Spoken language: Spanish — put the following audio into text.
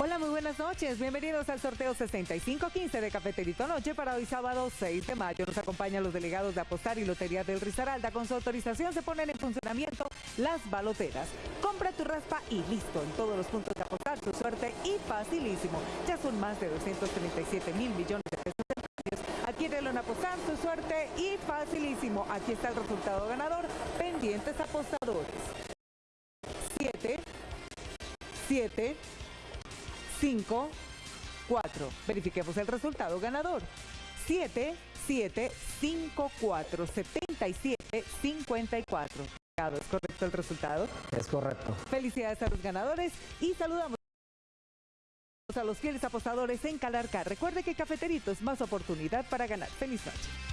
Hola, muy buenas noches. Bienvenidos al sorteo 6515 de Cafeterito Noche para hoy sábado 6 de mayo. Nos acompañan los delegados de Apostar y Lotería del Risaralda. Con su autorización se ponen en funcionamiento las baloteras. Compra tu raspa y listo. En todos los puntos de Apostar, su suerte y facilísimo. Ya son más de 237 mil millones de pesos en premios. Adquiérelo en Apostar, su suerte y facilísimo. Aquí está el resultado ganador. Pendientes apostadores. 7, 7, 5, 4. Verifiquemos el resultado ganador. 7, 7, 5, 4, 77, 54. ¿Es correcto el resultado? Es correcto. Felicidades a los ganadores y saludamos a los fieles apostadores en Calarca. Recuerde que Cafeterito es más oportunidad para ganar. Feliz noche.